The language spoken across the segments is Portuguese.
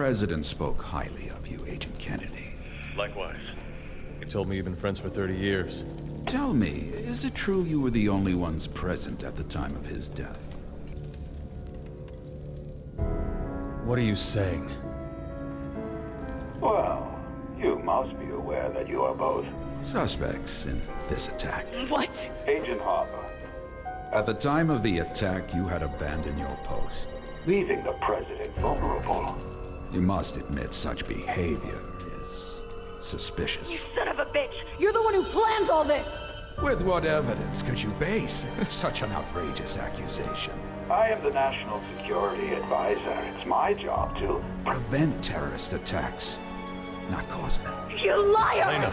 President spoke highly of you, Agent Kennedy. Likewise. He told me you've been friends for 30 years. Tell me, is it true you were the only ones present at the time of his death? What are you saying? Well, you must be aware that you are both Suspects in this attack. What? Agent Harper, At the time of the attack, you had abandoned your post. leaving the President vulnerable. You must admit such behavior is suspicious. You son of a bitch! You're the one who planned all this! With what evidence could you base such an outrageous accusation? I am the National Security Advisor. It's my job to... Prevent terrorist attacks, not cause them. You liar! Lena,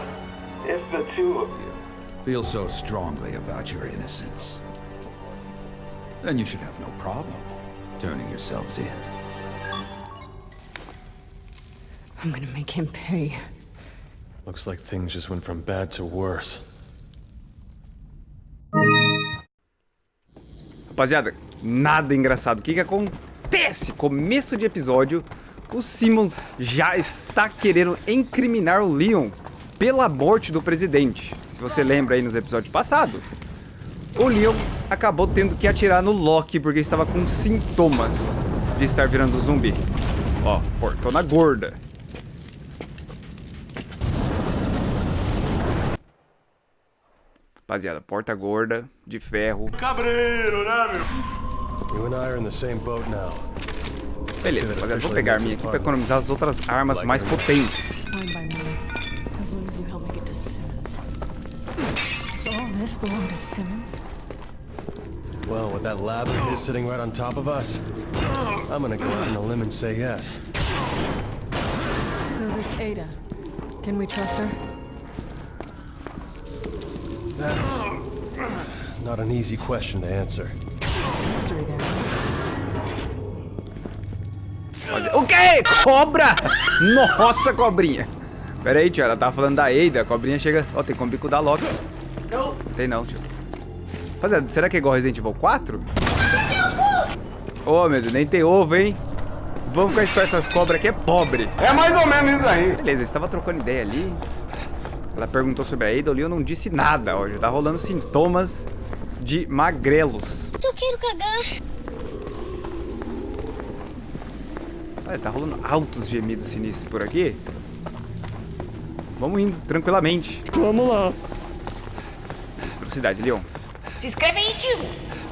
If the two of you... Feel so strongly about your innocence. Then you should have no problem turning yourselves in. I'm gonna make him pay. looks like things just went from bad to worse. Rapaziada, nada engraçado. O que que acontece? Começo de episódio, o Simmons já está querendo incriminar o Leon pela morte do presidente. Se você lembra aí nos episódios passados, o Leon acabou tendo que atirar no Loki porque estava com sintomas de estar virando zumbi. Ó, portona gorda. Rapaziada, porta gorda, de ferro. You and I are in the same boat now. Beleza, rapaziada, vou pegar a minha aqui pra economizar as outras armas mais potentes. Fine by me, as long as you help me get to Simmons. So all this belonged to Simmons? Well, with that lab of his sitting right on top of us, I'm gonna go out on a limb and say yes. So this Ada, can we trust her? That's not an easy question to answer. Mystery there. O quê? Cobra! Nossa, cobrinha! Pera aí, tio, ela tava falando da Ada, a cobrinha chega... Ó, tem como bico da Loki. Não. Tem não, tio. Rapaziada, será que é igual Resident Evil 4? Ô, oh, meu Deus, nem tem ovo, hein? Vamos ficar esperto essas cobras aqui, é pobre. É mais ou menos isso aí. Beleza, eles estavam trocando ideia ali. Ela perguntou sobre a Ada, o Leon não disse nada, ó. Já tá rolando sintomas de magrelos. Eu quero cagar. Olha, tá rolando altos gemidos sinistros por aqui. Vamos indo, tranquilamente. Vamos lá. Velocidade, Leon. Se inscreve aí, tio!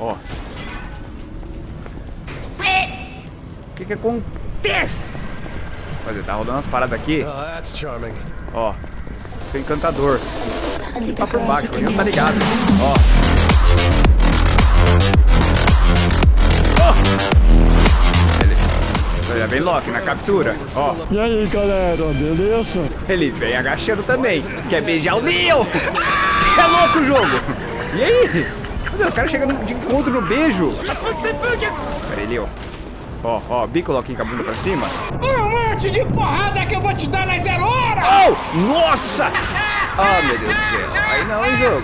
Ó. O que que acontece? Olha, tá rolando umas paradas aqui. Oh, that's charming. Ó. Seu encantador. Tá por baixo, o Leon tá ligado. Ó. Ó. Ele... Olha, vem Loki na captura. Ó. E aí, galera, beleza? Ele vem agachando também. Quer beijar o Leon? Você é louco, jogo? E aí? Meu, o cara chega de encontro no beijo. Pera aí, Leon. Ó, ó, bico Loki com a bunda pra cima. Monte de porrada que eu vou te dar na zero hora! Oh! Nossa! Ah, meu Deus do céu. Aí não, hein, jogo.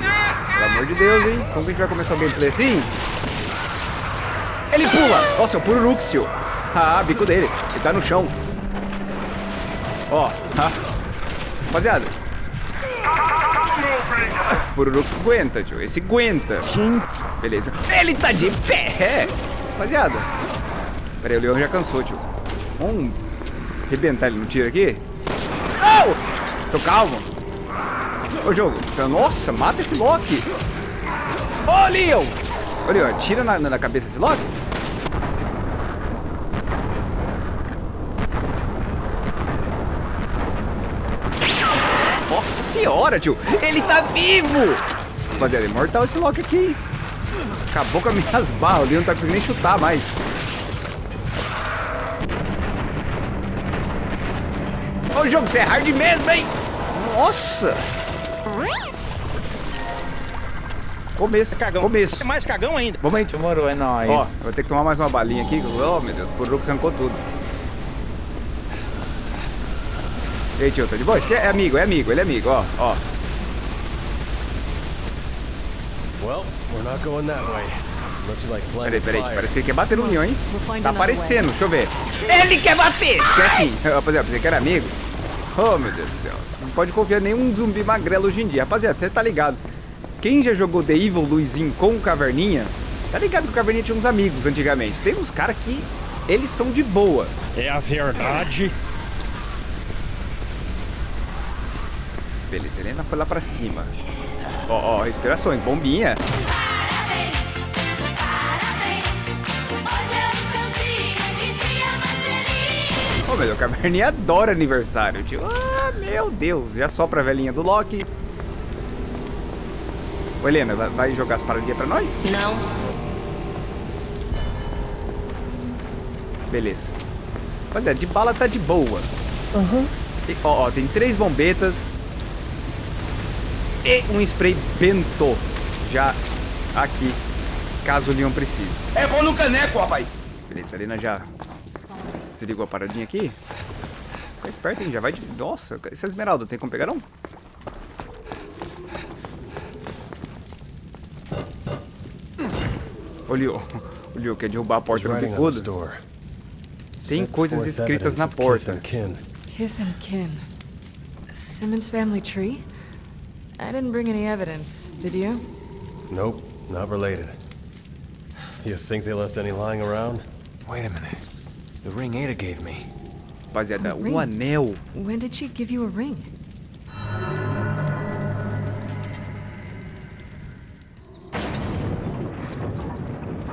Pelo amor de Deus, hein. Como que a gente vai começar o gameplay assim? Ele pula! Nossa, é o Pururuxio. Ah, bico dele. Ele tá no chão. Ó, tá. Rapaziada. Pururux aguenta, tio. Esse aguenta. Sim. Beleza. Ele tá de pé. Rapaziada. Pera aí, o Leão já cansou, tio. Vamos arrebentar ele no tiro aqui. Não! Tô calmo. Ô, jogo. Nossa, mata esse Loki. Ô, Leon. Ô, Leon, tira na, na cabeça esse Loki. Nossa senhora, tio. Ele tá vivo. Rapaziada, é mortal esse Loki aqui? Acabou com as minhas barras. O Leon não tá conseguindo nem chutar mais. Ô, jogo, você é hard mesmo, hein? Nossa. Começo, cagão. Começo. Mais cagão ainda. Vamos aí. Demorou, é nóis. Ó, eu vou ter que tomar mais uma balinha aqui. Oh, meu Deus, o Puruco arrancou tudo. E aí, tio, tá de boa? Esse aqui é amigo, é amigo, ele é amigo, ó, ó. Well, we're not going that way. Peraí, peraí, fire. parece que ele quer bater no Leon, hein? Tá aparecendo, deixa eu ver. Ele quer bater! Que assim, rapaziada, pensei que era amigo. Oh, meu Deus do céu. Você não pode confiar em nenhum zumbi magrelo hoje em dia. Rapaziada, você tá ligado. Quem já jogou The Evil Luizinho com o Caverninha, tá ligado que o Caverninha tinha uns amigos antigamente. Tem uns caras que eles são de boa. É a verdade. Beleza, Helena foi lá pra cima. Ó, ó, respirações, bombinha. Ô, meu, o Caverninha adora aniversário, tio. Ah, meu Deus. Já sopra a velhinha do Loki. Ô, Helena, vai- jogar as paradinhas pra nós? Não. Beleza. Rapaziada, de bala tá de boa. E, ó, ó, tem três bombetas. E um spray bento. Já aqui, caso o Leon precise. É bom no caneco, rapaz. Beleza, a Helena já desligou a paradinha aqui. Fica esperto, hein? Já vai de... Nossa, essa esmeralda tem como pegar não? O Leo, o Leo quer derrubar a porta do bicudo. door. Tem coisas escritas na porta. Kith and kin. Simmons family tree? I didn't bring any evidence, did you? Nope, not related. You think they left any lying around? Wait a minute. The ring Ada gave me. Rapaziada, Um o anel. When did she give you a ring?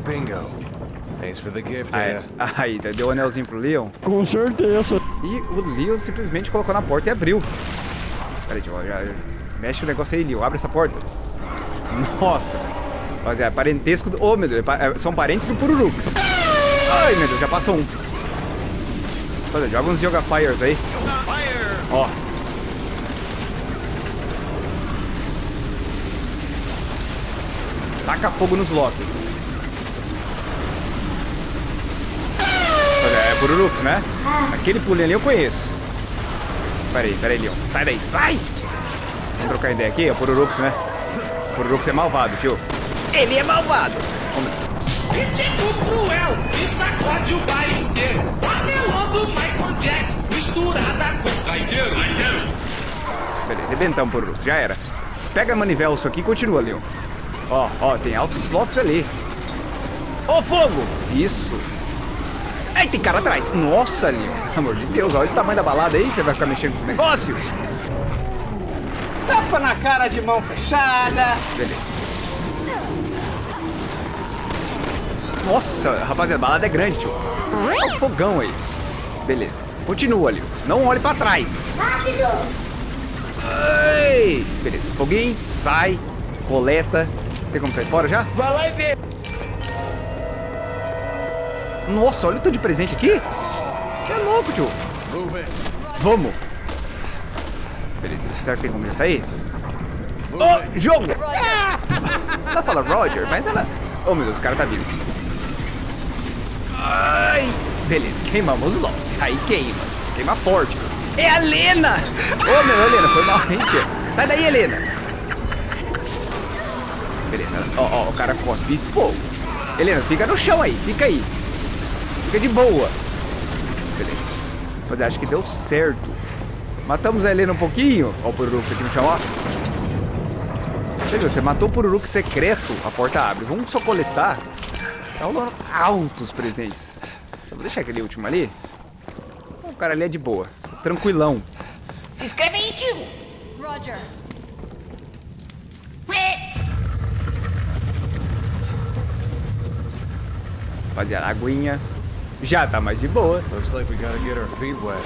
Bingo. Thanks for the gift. Ada. Aí, deu o anelzinho pro Leon. Com certeza. E o Leon simplesmente colocou na porta e abriu. Peraí, tio, já, já- mexe o negócio aí, Leon. Abre essa porta. Nossa. Rapaziada, parentesco do... Ô, meu Deus, é é- são parentes do Pururux. Ai, meu Deus, já passou um. Rapaziada, joga uns Yoga Fires aí. Ó. Taca fogo nos Loki. Olha, é Pururux, né? Aquele pulinho ali eu conheço. Peraí, peraí, Leon. Sai daí, sai! Vamos trocar ideia aqui, é o Pururux, né? O Pururux é malvado, tio. Ele é malvado! E tipo cruel, e sacode o inteiro. Arrebentamos, Pururux, já era. Pega a manivela isso aqui e continua, Leon. Ó, ó, tem altos slots ali. Ô, fogo! Isso! Ai, tem cara atrás. Nossa, Leon. Pelo amor de Deus, olha o tamanho da balada aí, você vai ficar mexendo com esse negócio. Tapa na cara de mão fechada. Beleza. Nossa, rapaziada, a balada é grande, tio. Olha o fogão aí. Beleza. Continua, Leon. Não olhe pra trás. Rápido. Ei! Beleza. Foguinho, sai, coleta. Tem como sair fora já? Vai lá e vê. Nossa, olha o tanto de presente aqui. Você é louco, tio. Vamos. Beleza. Será que tem como já sair? Ô, jogo! Ela fala Roger, mas ela... Oh, meu Deus, o cara tá vindo. Ai! Beleza, queimamos logo. Aí queima. Queima forte. É a Helena! Ô, meu, Helena, foi mal, hein, tia? Sai daí, Helena. Beleza. Ó, ó, o cara cospe fogo. Helena, fica no chão aí, fica aí. Fica de boa. Beleza. Mas acho que deu certo. Matamos a Helena um pouquinho. Ó o Pururux aqui no chão, ó. Você matou o Pururux secreto, a porta abre. Vamos só coletar. Tá rolando altos presentes. Vou deixar aquele último ali. O cara ali é de boa. Tranquilão. Se inscreve aí, tio. Roger. Rapaziada, a aguinha já tá mais de boa. Looks like we gotta get our feet wet.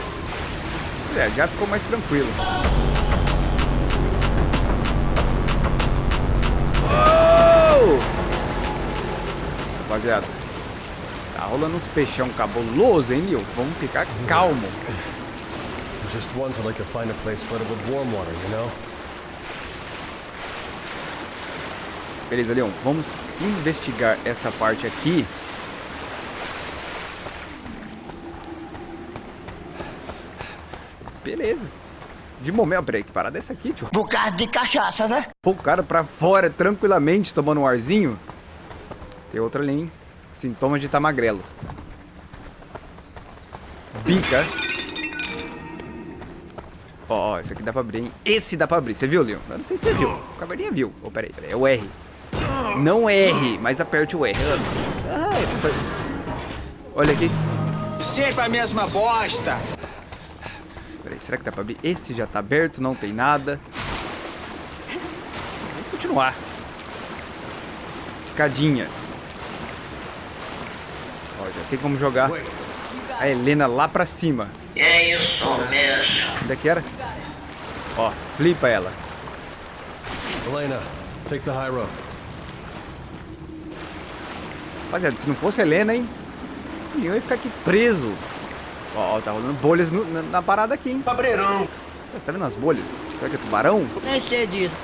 É, já ficou mais tranquilo. Uou! Rapaziada, tá rolando uns peixão cabuloso, hein, Nil? Vamos ficar calmo. Just once I'd like to find a place flooded with warm water, you know? Beleza, Leon, vamos investigar essa parte aqui. Beleza. De momento, peraí, que parada é essa aqui, tio? Bocado de cachaça, né? Pô, o cara pra fora tranquilamente tomando um arzinho. Tem outra ali, hein? Sintomas de tá magrelo. Bica. Ó, ó, esse aqui dá pra abrir, hein? Esse dá pra abrir. Você viu, Leon? Eu não sei se você viu. O cavardinha viu. Oh, peraí, peraí. É o R. Não R, mas aperte o R. Ah, esse. Olha aqui. Sempre a mesma bosta. Peraí, será que dá pra abrir? Esse já tá aberto, não tem nada. Vamos continuar. Escadinha. Ó, já tem como jogar a Helena lá pra cima. É isso mesmo. Onde é que era? Ó, flipa ela. Elena, take the high road. Rapaziada, se não fosse a Helena, hein? O Leon ia ficar aqui preso. Ó, ó, tá rolando bolhas no- na, na parada aqui, hein? Cabreirão. Você tá vendo as bolhas? Será que é tubarão? Nem sei disso.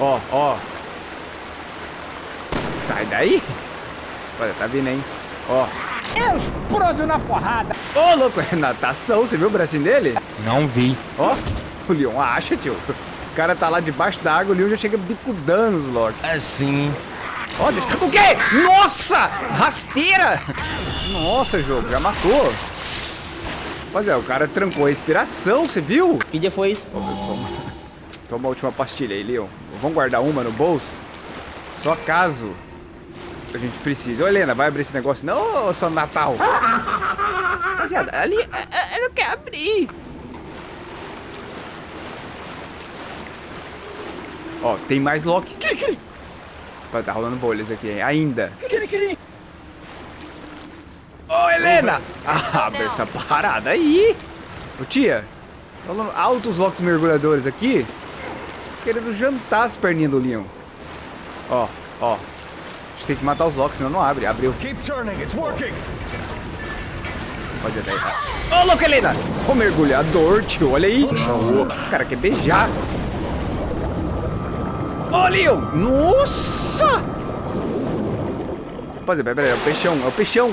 Ó, ó. Sai daí. Olha, tá vindo, hein? Ó. Eu explodo na porrada. Ô, louco, é natação. Você viu o bracinho dele? Não vi. Ó, o Leon acha, tio. Os caras tá lá debaixo da água, o Leon já chega bicudando os Loki. Assim. Ó, deixa- o quê? Nossa! Rasteira! Nossa, jogo, já matou. Pois é, o cara trancou a inspiração, você viu? Que dia foi isso? Toma a última pastilha aí, Leon. Vamos guardar uma no bolso? Só caso a gente precise. Ô, Helena, vai abrir esse negócio não, ô, seu Natal? Rapaziada, ali, é, é, ela não quer abrir. Ó, tem mais Loki. Pô, Tá rolando bolhas aqui, hein? ainda. Ô, Helena! Ah, abre essa parada aí. Ô, tia, rolando altos Locks mergulhadores aqui. Querendo jantar as perninhas do Leon. Ó, ó. Gente tem que matar os Locks, senão não abre. Abriu. Keep turning, it's working. Pode até. Ô, louco, Helena! Ô, mergulhador, tio, olha aí. O cara quer beijar. Ô, Leon! Nossa! Rapaziada, peraí, é o peixão, é o peixão.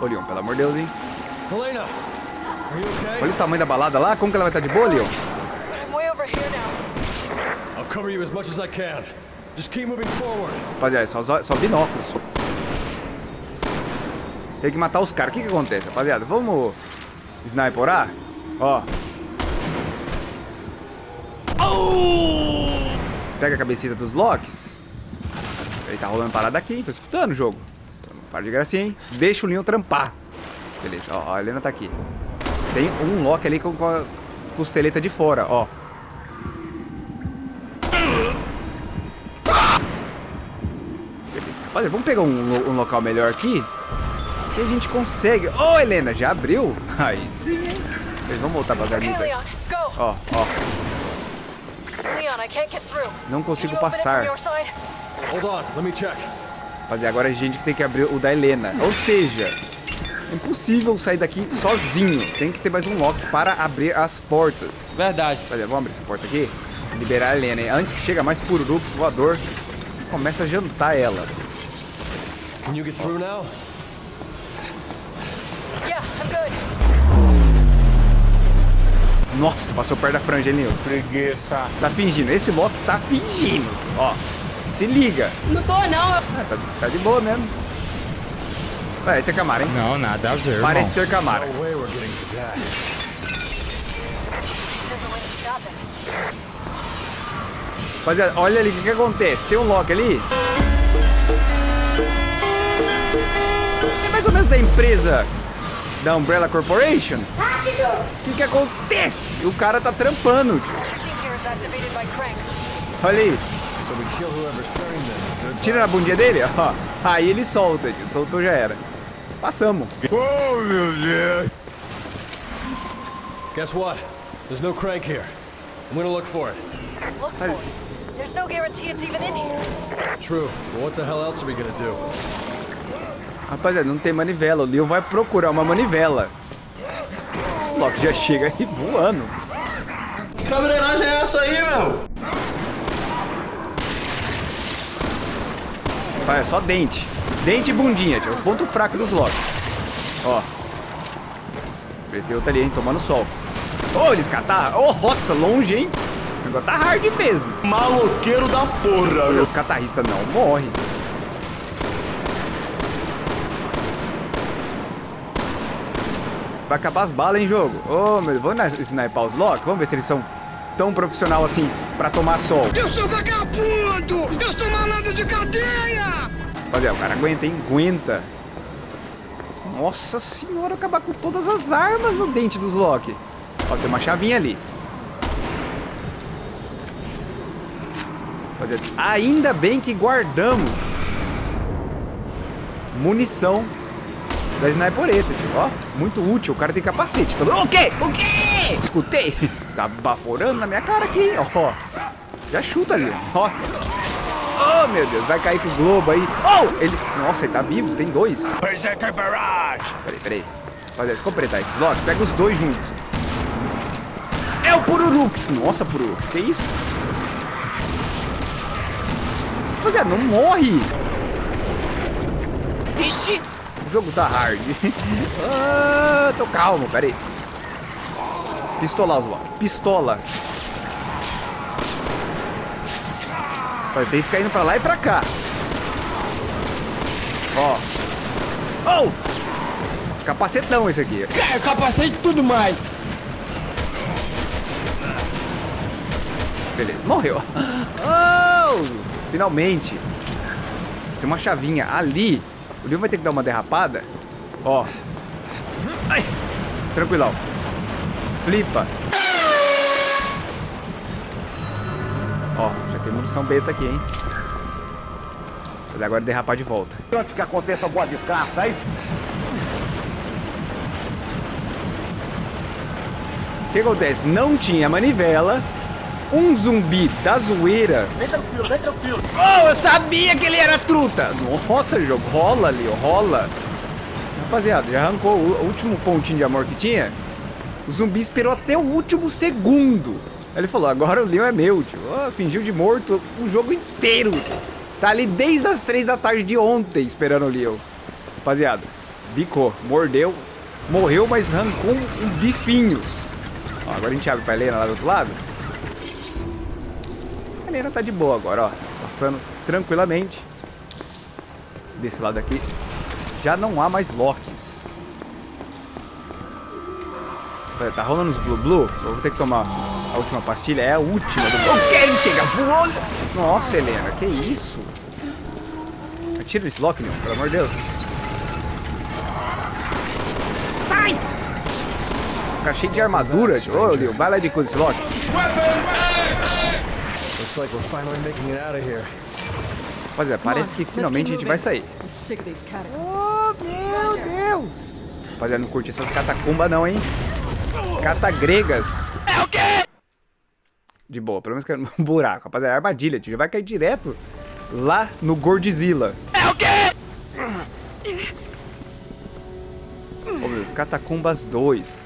Ô, Leon, pelo amor de Deus, hein? Elena, are you okay? Olha o tamanho da balada lá, como que ela vai estar de boa, Leon? I'm way over here now. I'll cover you as much as I can. Just keep moving forward. Rapaziada, só, só, binóculos. Tem que matar os caras. O que que acontece, rapaziada? Vamos sniperar? Ó. Pega a cabecita dos Locks. Ele tá rolando parada aqui, tô escutando o jogo. Para de gracinha, hein? Deixa o Leon trampar. Beleza, ó, a Helena tá aqui. Tem um Loki ali com a costeleta de fora, ó. Beleza. Olha, vamos pegar um, um local melhor aqui. Que a gente consegue. Ô, Helena, já abriu? Aí sim, hein? Vamos voltar pra garganta. Ó, ó. Leon, I can't get through. Não consigo passar. Hold on, let me check. Rapaziada, agora a gente que tem que abrir o da Helena. Ou seja, é impossível sair daqui sozinho. Tem que ter mais um lock para abrir as portas. Verdade. Rapaziada, vamos abrir essa porta aqui. Liberar a Helena. hein? Antes que chega mais Pururux voador, começa a jantar ela. Can you get through now? Yeah, I'm good. Nossa, passou perto da franja, hein, Nil? Preguiça. Tá fingindo. Esse Loki tá fingindo. Ó, se liga. Não tô, não. Ah, tá, tá de boa mesmo. Ué, esse é Camara, hein? Não, nada a ver, Parece ser Camara. No way we're getting to that. There's a way to stop it. Rapaziada, olha ali o que, que acontece. Tem um Loki ali. Mais ou menos da empresa da Umbrella Corporation. Rápido! O que, que acontece? O cara tá trampando. Olha aí. Tira na bundinha dele, ó. Aí ele solta, tio. Soltou já era. Passamos. Oh, meu Deus. Guess what? There's no crank here. I'm gonna look for it. Look for it. There's no guarantee it's even in here. True, but what the hell else are we gonna do? Rapaziada, não tem manivela. O Leon vai procurar uma manivela. Esse Loki já chega aí voando. Que cabreiragem é essa aí, meu? Vai, é só dente. Dente e bundinha, tio. O ponto fraco dos Locks. Ó. Esse tem outro ali, hein? Tomando sol. Ô, eles catarra. Ô, roça, longe, hein? O negócio tá hard mesmo. Maloqueiro da porra, Olha, os catarristas não morrem. Vai acabar as balas, hein, jogo? Ô, meu, vamos sniper os Loki? Vamos ver se eles são tão profissional assim pra tomar sol. Eu sou vagabundo! Eu sou malandro de cadeia! Rapaziada, o cara aguenta, hein? Aguenta. Nossa senhora, acabar com todas as armas no dente dos Loki. Ó, tem uma chavinha ali. Ainda bem que guardamos munição da snipereta, tio. Ó, muito útil. O cara tem capacete. O quê? O quê? Escutei. Tá baforando na minha cara aqui, ó. Já chuta ali, ó. Oh, meu Deus, vai cair com o globo aí. Oh, ele... Nossa, ele tá vivo, tem dois. Berserker Barrage! Peraí, peraí. Rapaziada, deixa eu completar esses lotes. Pega os dois juntos. É o Pururux. Nossa, Pururux, que isso? Rapaziada, não morre. Ixi! O jogo tá hard. ah, tô calmo, peraí. Pistolar os lotes. Pistola. Vai ter que ficar indo pra lá e pra cá. Ó. Oh! Capacetão esse aqui. É, capacete tudo mais! Beleza, morreu. Oh! Finalmente. Tem uma chavinha ali. O Leon vai ter que dar uma derrapada. Ó. Ai! Tranquilão. Flipa. Ó, já tem munição beta aqui, hein? Mas agora derrapar de volta. Antes que aconteça alguma desgraça aí, O que acontece? Não tinha manivela. Um zumbi da zoeira. vem tranquilo, vem tranquilo. Oh, eu sabia que ele era truta! Nossa, jogo, rola ali, rola. Rapaziada, já arrancou o último pontinho de amor que tinha. O zumbi esperou até o último segundo. Ele falou, agora o Leon é meu, tio. Oh, fingiu de morto o jogo inteiro. Tá ali desde as três da tarde de ontem esperando o Leon. Rapaziada, bicou, mordeu, morreu, mas arrancou um bifinhos. Ó, agora a gente abre pra Helena lá do outro lado. A Helena tá de boa agora, ó. Passando tranquilamente. Desse lado aqui já não há mais Locks. Pera, Tá rolando os Blue Blue? Eu vou ter que tomar a última pastilha. É a última do... Ok, chega voou. Nossa, Helena, que isso? Atira nesse Loki, meu, pelo amor de Deus. Sai! Cara cheio de armadura. Ô, Leo, vai lá de coisa esse Loki. Looks like we're finally making it out of here. Rapaziada, parece que finalmente a gente vai sair. Oh, meu Deus! Rapaziada, não curte essas catacumbas não, hein? Catagregas. É o quê? De boa, pelo menos que é um buraco. Rapaziada, é armadilha, tio. Já vai cair direto lá no Gordzilla. É o quê? Oh, meu Deus, Catacumbas 2.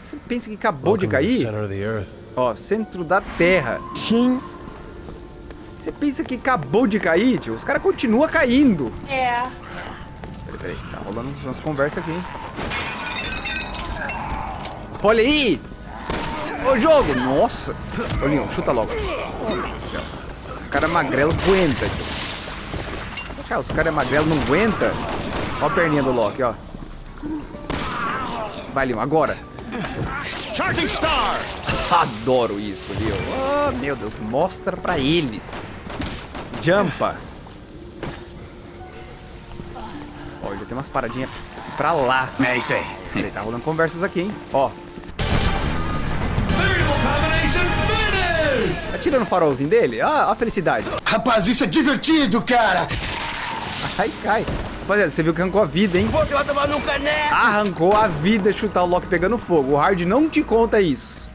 Você pensa que acabou de Welcome the cair? Ó, centro da Terra. Sim. Você pensa que acabou de cair, tio? Os caras continuam caindo. É. Peraí, peraí. Tá rolando umas conversas aqui, hein? Olha aí! Ô, jogo! Nossa! Ô, Leon, chuta logo. Meu Deus do céu. Os caras magrelo aguenta, tio. Cara, os caras magrelo não aguenta. Ó a perninha do Loki, ó. Vai, Leon, agora. Charging Star! Adoro isso, viu? Oh, meu Deus, mostra pra eles. Jumpa. Ó, já tem umas paradinhas pra lá. É isso aí. Ele tá rolando conversas aqui, hein? Ó, finish! tá tirando o farolzinho dele? Ah, a felicidade. Rapaz, isso é divertido, cara! Ai, cai. Rapaziada, você viu que arrancou a vida, hein? Você vai tomar no caneco! Arrancou a vida chutar o Loki pegando fogo. O Hard não te conta isso.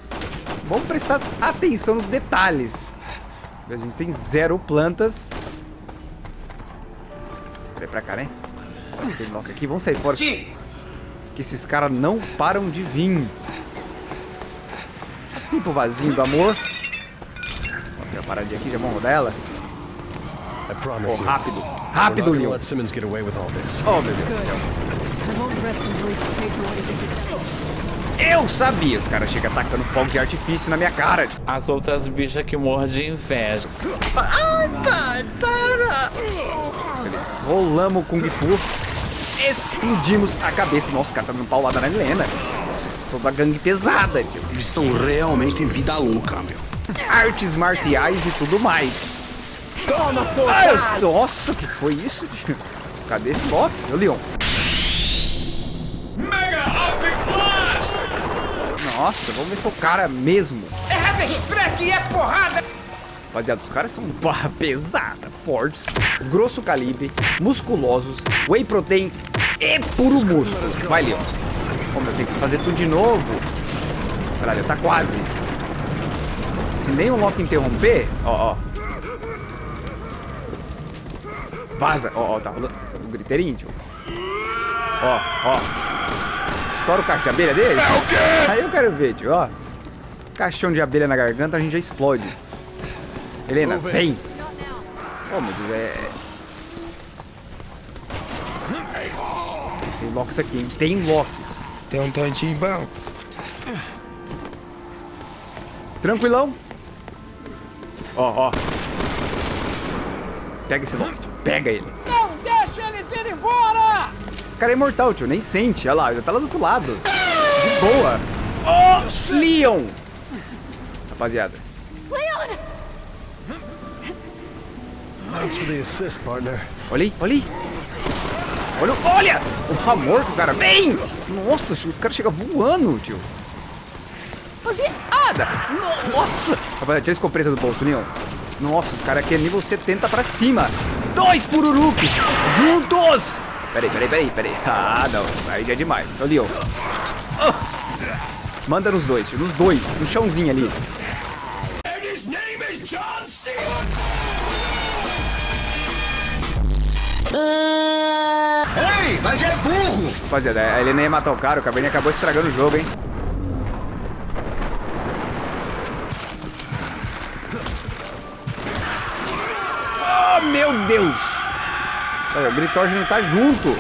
Vamos prestar atenção nos detalhes. A gente tem zero plantas. Peraí pra cá, né? Tem Loki aqui. Vamos sair fora. Que esses caras não param de vir. Vem pro vasinho do amor. Ó, tem uma paradinha aqui, já vamos rodar ela. I promise Oh, rápido. Rápido, Leon. Oh, meu Deus do céu. Eu sabia, os caras chegam atacando fogos de artifício na minha cara. As outras bichas que morrem de inveja. Beleza, rolamos o Kung Fu, explodimos a cabeça. Nossa, o cara tá dando paulada na Helena. Nossa, são da gangue pesada, tio. Eles são realmente vida louca, meu. Artes marciais e tudo mais. Toma, porra! Nossa, o que foi isso, tio? Cadê esse Loki? Ô, Leon. Nossa, vamos ver se é o cara mesmo. É Haverstrack e é porrada! Rapaziada, os caras são barra pesada, fortes, grosso calibre, musculosos, whey protein e puro músculo. Vai, Leon. Como eu tenho que fazer tudo de novo. Caralho, tá quase. Se nem o Loki interromper, ó, ó. Vaza. Ó, ó, tá rolando o griteirinho, tio. Ó, ó. Estoura o cacho de abelha dele. É o quê? Aí eu quero ver, tio, ó. Caixão de abelha na garganta, a gente já explode. Helena, vem. Oh, meu Deus, é... Tem locks aqui, hein? Tem locks. Tem um tantinho bom. Tranquilão. Ó, ó. Pega esse lock, tio. Pega ele. Esse cara é imortal, tio. Nem sente. Olha lá, já tá lá do outro lado. De boa. Ó, Leon. Rapaziada. Leon! Thanks for the assist, partner. Olha aí, olha aí. Olha, olha! O Ramor do cara. Vem! Nossa, o cara chega voando, tio. Rapaziada! Nossa! Rapaziada, tira esse compreta do bolso, Leon. Nossa, os caras aqui é nível 70 pra cima. Dois pururuques juntos! Peraí, peraí, peraí, peraí. Ah, não. Aí já é demais. Leon. Ah! Manda nos dois, tio. Nos dois. No chãozinho ali. Ei, mas é burro! Rapaziada, a Helena ia matar o cara. O Cabernet acabou estragando o jogo, hein? Oh, meu Deus! Olha, o Gritorge não tá junto.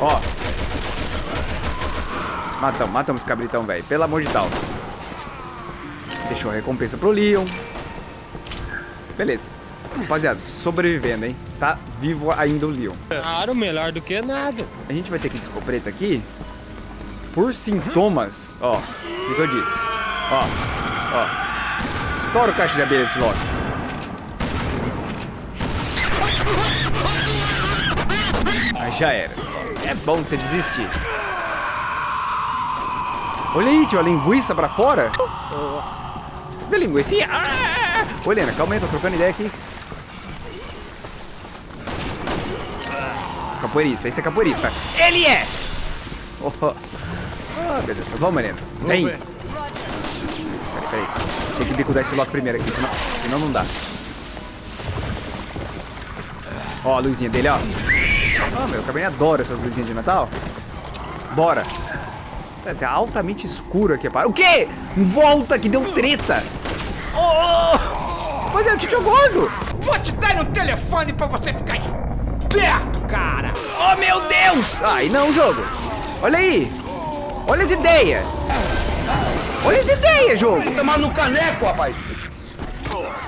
Ó. Matamos, matamos esse cabritão, velho. Pelo amor de Deus. Deixou a recompensa pro Leon. Beleza. Rapaziada, sobrevivendo, hein? Tá vivo ainda o Leon. Claro, melhor do que nada. A gente vai ter que descobreta aqui por sintomas. Ó, o que eu disse? Ó, ó. Estoura o caixa de abelha desse Loki. Já era. É bom você desistir. Olha aí, tio, a linguiça pra fora. Vê a linguiça? Ah! Ô, Helena, calma aí, tô trocando ideia aqui. Capoeirista, esse é capoeirista. Ele é! Oh. Ah, meu Deus, vamos, Helena. Vem. Peraí, peraí. Tem que bicudar esse Loki primeiro aqui, senão, senão não dá. Ó, a luzinha dele, ó. Ah, meu, eu também adoro essas luzinhas de Natal. Bora. É, tá altamente escuro aqui, para. O quê? Volta que deu treta. Oh! Mas é o Titio Gordo. Vou te dar um telefone pra você ficar esperto, cara! Oh, meu Deus! Ai, não, jogo. Olha aí. Olha as ideias. Olha as ideias, jogo. Tomar no caneco, rapaz!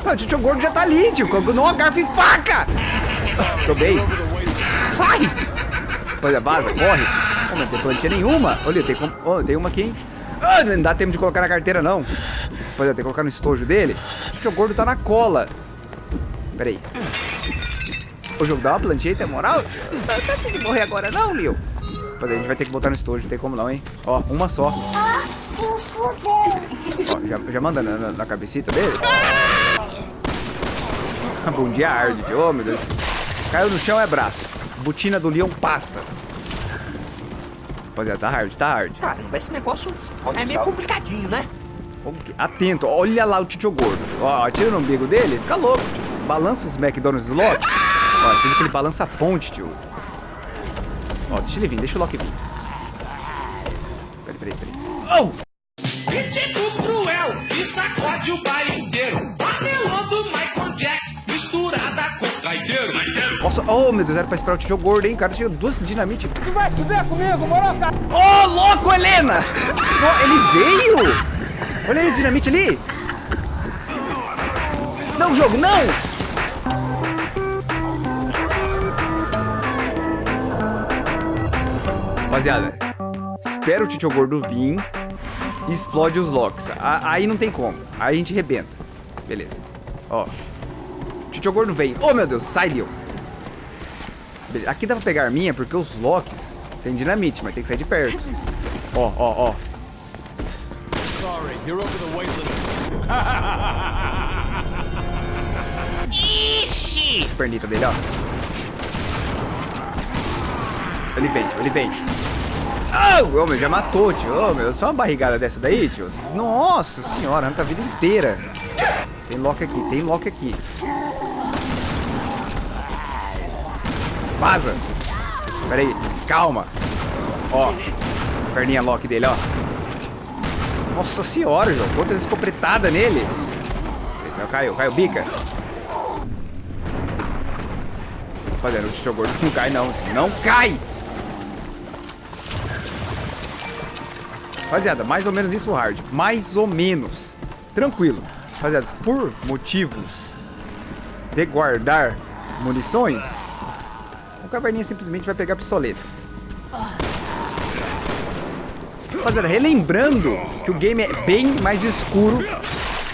Ah, o Titio Gordo já tá ali, tio. Não, garfo e faca. Tô bem. Sai! Olha, vaza, corre. Oh, não tem plantinha nenhuma. Olha, tem, com... oh, tem uma aqui, hein? Ah, não dá tempo de colocar na carteira, não. Olha, tem que colocar no estojo dele. O Titio Gordo tá na cola. Pera aí. O jogo dá uma plantinha, tem moral? Não tá tem que morrer agora não, Leo. Mas a gente vai ter que botar no estojo, não tem como não, hein? Ó, uma só. Ó, já, já manda na, na, na cabecita dele. Bom dia, arde. Oh, meu Deus. Caiu no chão é braço. Botina do leão passa. Rapaziada, tá hard, tá hard. Caramba, esse negócio é meio complicadinho, né? Atento, olha lá o tio gordo. Ó, atira no umbigo dele, fica louco, tio. Balança os McDonald's do Loki. Ó, você viu que ele balança a ponte, tio. Ó, deixa ele vir, deixa o Loki vir. Peraí, peraí, peraí. Oh! Nossa, oh meu Deus, era pra esperar o tio gordo, hein? Cara tinha duas dinamite. Tu vai se ver comigo, moro, cara? Ô, louco, Helena! Ó, ele veio! Olha aí, dinamite ali! Não, jogo, não! Rapaziada, espera o Tio Gordo vir e explode os locks. Aí não tem como. Aí a gente rebenta. Beleza. Ó. Tio Gordo vem. Oh, meu Deus, sai, Leon. Aqui dá pra pegar a minha porque os locks tem dinamite, mas tem que sair de perto. Ó, ó, ó. Sorry, you're over the weight limit. Ixi! Pernita dele, ó. Ele vem, tio, ele vem. Oh, oh, meu, já matou, tio. Oh, meu, só uma barrigada dessa daí, tio. Nossa senhora, arranca a vida inteira. Tem lock aqui, tem lock aqui. Vaza. Pera aí, calma. Ó, perninha lock dele, ó. Nossa senhora, João. Quantas escopetadas nele. Esse é o Caiu, caiu, bica. Rapaziada, o tio gordo não cai, não. Não cai! Rapaziada, mais ou menos isso hard. Mais ou menos. Tranquilo. Rapaziada, por motivos de guardar munições, o caverninha simplesmente vai pegar a pistoleta. Rapaziada, relembrando que o game é bem mais escuro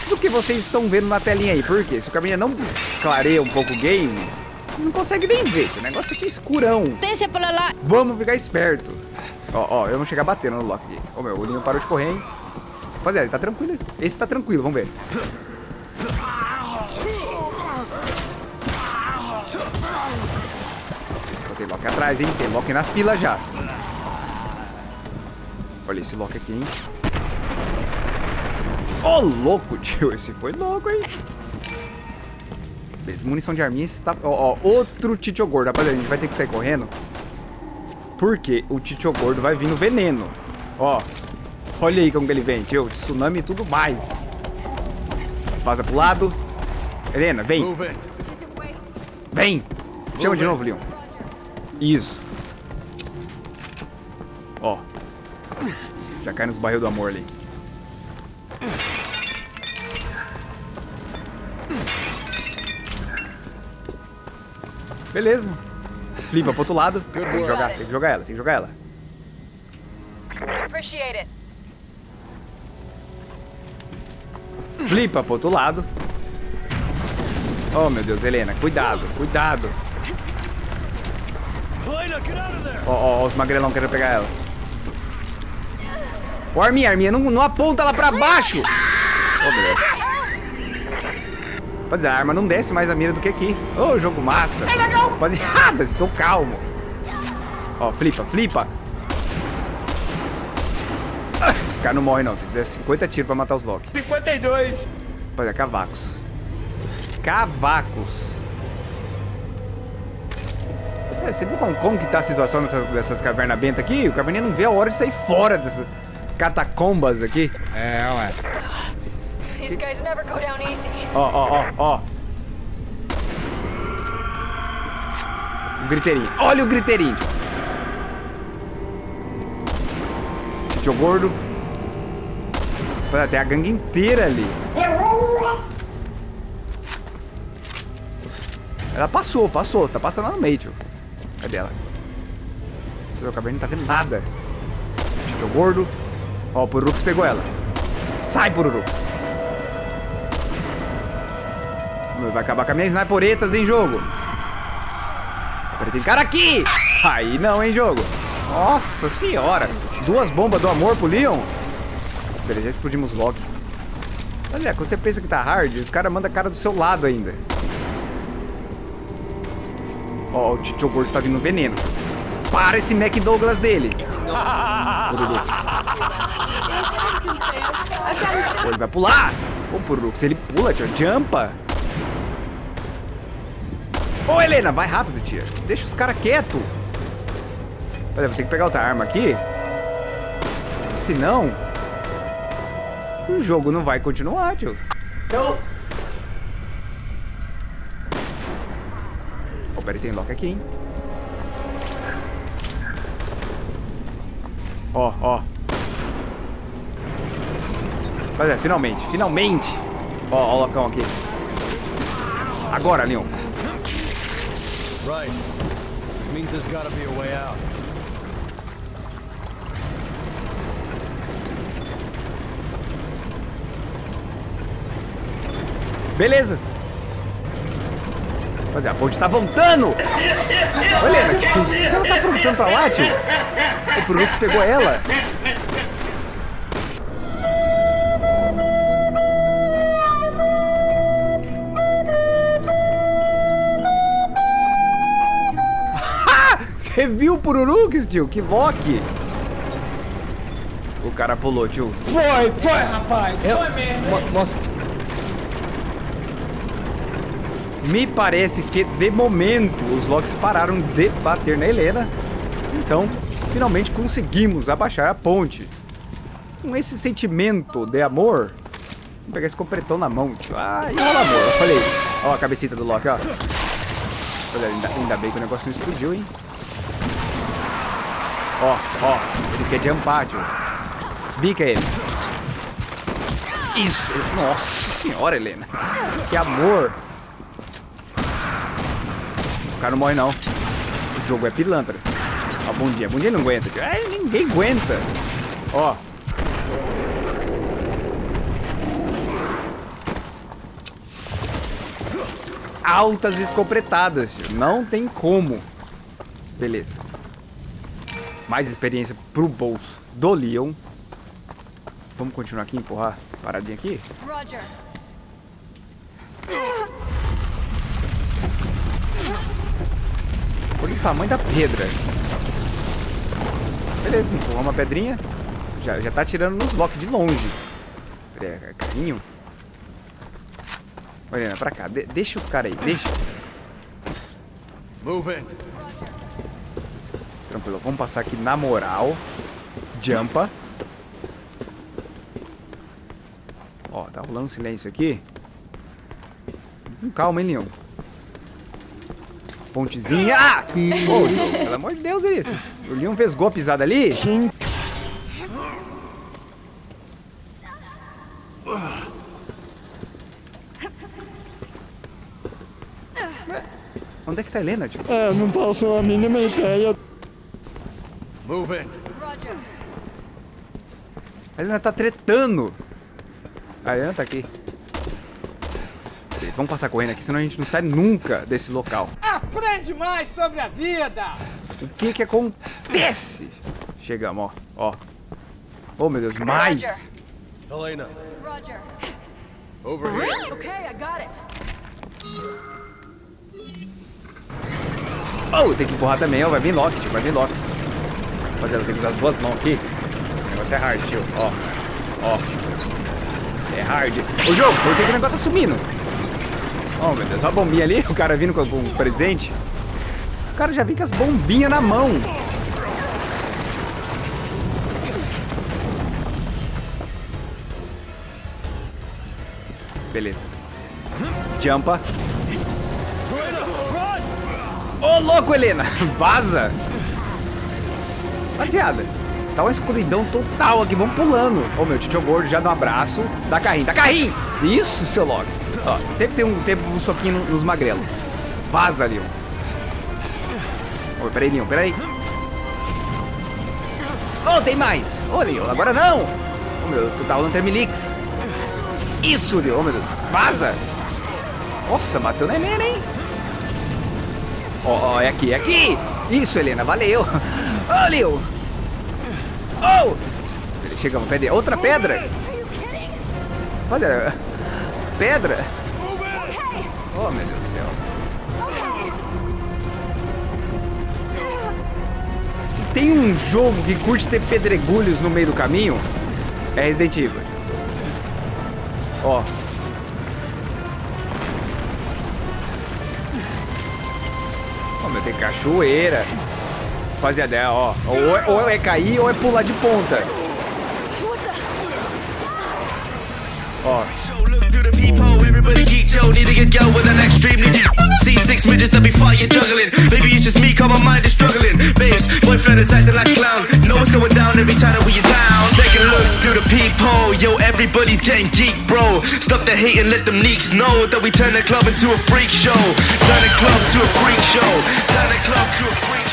do que vocês estão vendo na telinha aí. Por quê? Se o caverninha não clareia um pouco o game, não consegue nem ver. O negócio aqui é escurão. Deixa pra lá. Vamos ficar esperto. Ó, ó, eu vou chegar batendo no lock. Ô, meu, o Linho parou de correr, hein? Rapaziada, ele tá tranquilo. Esse tá tranquilo, vamos ver. Tem lock atrás, hein? Tem lock na fila já. Olha esse lock aqui, hein? Ô, louco, tio. Esse foi louco, hein? Beleza, munição de arminha está... Ó, ó, outro Titio Gordo. Rapaziada, a gente vai ter que sair correndo. Porque o Titio Gordo vai vir no veneno. Ó, olha aí como que ele vem, tio. Tsunami e tudo mais. Vaza pro lado. Helena, vem. Vem. Chama de novo, Leon. Isso. Ó. Já cai nos barril do amor ali. Beleza. Flipa pro outro lado. Tem que jogar, tem que jogar ela, tem que jogar ela. Flipa pro outro lado. Oh, meu Deus, Helena, cuidado, cuidado. Ó, ó, ó, os magrelão querendo pegar ela. Ô, Arminha, Arminha, não, não aponta ela pra baixo. Oh, meu Deus. Rapaziada, a arma não desce mais a mira do que aqui. Ô, jogo massa. É legal. Rapaziada, estou calmo. Ó, flipa, flipa. Esse cara não morre, não. Tem que dar 50 tiros pra matar os Loki. 52. Rapaziada, cavacos. Cavacos. É, você viu como, como que tá a situação dessas, dessas cavernas bentas aqui? O caverninha não vê a hora de sair fora dessas catacombas aqui. É, ué. These guys never go down easy. Ó, ó, ó, ó. O griteirinho. Olha o griteirinho. Tio gordo. Tem a gangue inteira ali. Ela passou, passou. Tá passando lá no meio, tio. Cadê ela? O caverninho não tá vendo nada. Tio gordo. Ó, o Pururux pegou ela. Sai, Pururux. Vai acabar com as minhas sniperetas em jogo. Agora tem cara aqui! Aí não, hein, jogo. Nossa senhora. Duas bombas do amor pro Leon. Beleza, explodimos Loki. Olha, quando você pensa que tá hard, os caras mandam a cara do seu lado ainda. Ó, o Tio Gordo tá vindo veneno. Para esse Mac Douglas dele. Pururux. Pô, ele vai pular. Ô, Pururux, ele pula, tio. Jumpa. Ô, Helena, vai rápido, tia. Deixa os caras quietos. Peraí, vou ter que pegar outra arma aqui. Senão... O jogo não vai continuar, tio. Ô, peraí, tem lock aqui, hein? Ó, ó. Mas é, finalmente, finalmente. Ó, ó o locão aqui. Agora, Leon. Right. Means there's gotta be a way out. Beleza. Olha, a ponte tá voltando. Olha, Helena, que que ela tá aprontando pra lá, tio? O Prolux pegou ela. Você viu o Pururux, tio? Que Loki! O cara pulou, tio. Foi, foi, rapaz. Foi mesmo. Nossa. Me parece que, de momento, os Locks pararam de bater na Helena. Então, finalmente conseguimos abaixar a ponte. Com esse sentimento de amor... Vou pegar esse completão na mão, tio. Ah, e rola amor. Falei. Ó a cabecita do Loki, ó. Olha, ainda, ainda bem que o negócio não explodiu, hein. Ó, ó. Ele quer jumpar, tio. Bica ele. Isso. Nossa senhora, Helena. Que amor. Cara não morre, não. O jogo é pilantra. Bom dia. Bom dia não aguenta. Ai, ninguém aguenta. Ó. Altas escopetadas. Não tem como. Beleza. Mais experiência pro bolso do Leon. Vamos continuar aqui, empurrar paradinha aqui? Roger. Olha o tamanho da pedra. Beleza, empurrar uma pedrinha. Já, já tá tirando nos blocos de longe. É, carrinho. Olha, pra cá. De- deixa os caras aí, deixa. Moving. Tranquilo, vamos passar aqui na moral. Jumpa. Ó, tá rolando silêncio aqui. Com calma, hein, Leon. Pontezinha. Ah! Ô, Leon, pelo amor de Deus, é isso. O Leon vesgou a pisada ali? Sim. Onde é que tá a Helena, tio? É, não faço a mínima ideia. Moving. Roger. A Helena tá tretando. A Helena tá aqui. Beleza, vamos passar correndo aqui, senão a gente não sai nunca desse local. Aprende mais sobre a vida. O que que acontece? Chegamos, ó. Ó. Oh, meu Deus, mais. Helena, Roger. over here. Okay, I got it. Oh, tem que empurrar também, ó. Vai vir lock, tio, vai vir lock. Rapaziada, tem que usar as duas mãos aqui. O negócio é hard, tio. Ó. Ó. É hard. Ô, jogo, por que, que o negócio tá sumindo? Oh, meu Deus, olha a bombinha ali. O cara vindo com, um presente. O cara já vem com as bombinhas na mão. Beleza. Jumpa. Ô, louco, Helena! Vaza! Rapaziada, tá uma escuridão total aqui. Vamos pulando. Ô, meu, tio gordo já dá um abraço. Dá carrinho, dá carrinho! Isso, seu logo. Ó, sempre tem um tempo um soquinho nos magrelos. Vaza, Leon. Ô, peraí, Leon, peraí. Ô, tem mais! Ô, Leon, agora não! Ô, meu, tu tá rolando Termilix. Isso, Leon, ô, meu Deus. Vaza! Nossa, matou na Helena, hein? Ó, ó, é aqui, é aqui! Isso, Helena, valeu! Ô, Leon! Oh! Chegamos, pedra. Outra pedra! Olha, pedra! Oh, meu Deus do céu. Se tem um jogo que curte ter pedregulhos no meio do caminho, é Resident Evil. Ó. Ó, meu, tem cachoeira. Rapaziada, ó. Ou é, ou é cair ou é pular de ponta. Ó. The everybody geek, yo, need to get go with an extreme extremely see six midgets that be fighting, juggling. Maybe it's just me, cause my mind is struggling. Babes, boyfriend is acting like a clown. Know what's going down every time that we in down Take a look through the peephole. Yo, everybody's getting geek, bro. Stop the hate and let them neeks know that we turn the club into a freak show Turn the club to a freak show. Turn the club to a freak show.